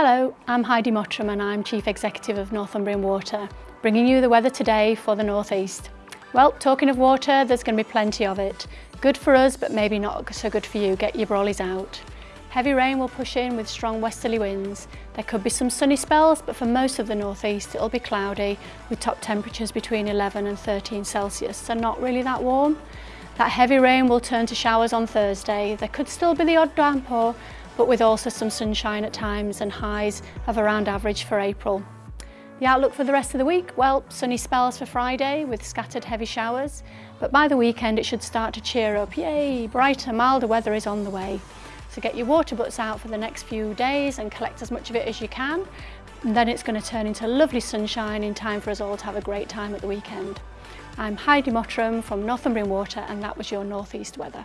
Hello, I'm Heidi Mottram and I'm Chief Executive of Northumbrian Water, bringing you the weather today for the North East. Well, talking of water, there's going to be plenty of it. Good for us, but maybe not so good for you. Get your brollies out. Heavy rain will push in with strong westerly winds. There could be some sunny spells, but for most of the northeast it'll be cloudy with top temperatures between 11 and 13 Celsius, so not really that warm. That heavy rain will turn to showers on Thursday. There could still be the odd downpour, but with also some sunshine at times and highs of around average for April. The outlook for the rest of the week, well, sunny spells for Friday with scattered heavy showers, but by the weekend it should start to cheer up. Yay, brighter, milder weather is on the way. So get your water butts out for the next few days and collect as much of it as you can. And then it's going to turn into lovely sunshine in time for us all to have a great time at the weekend. I'm Heidi Mottram from Northumbrian Water and that was your Northeast weather.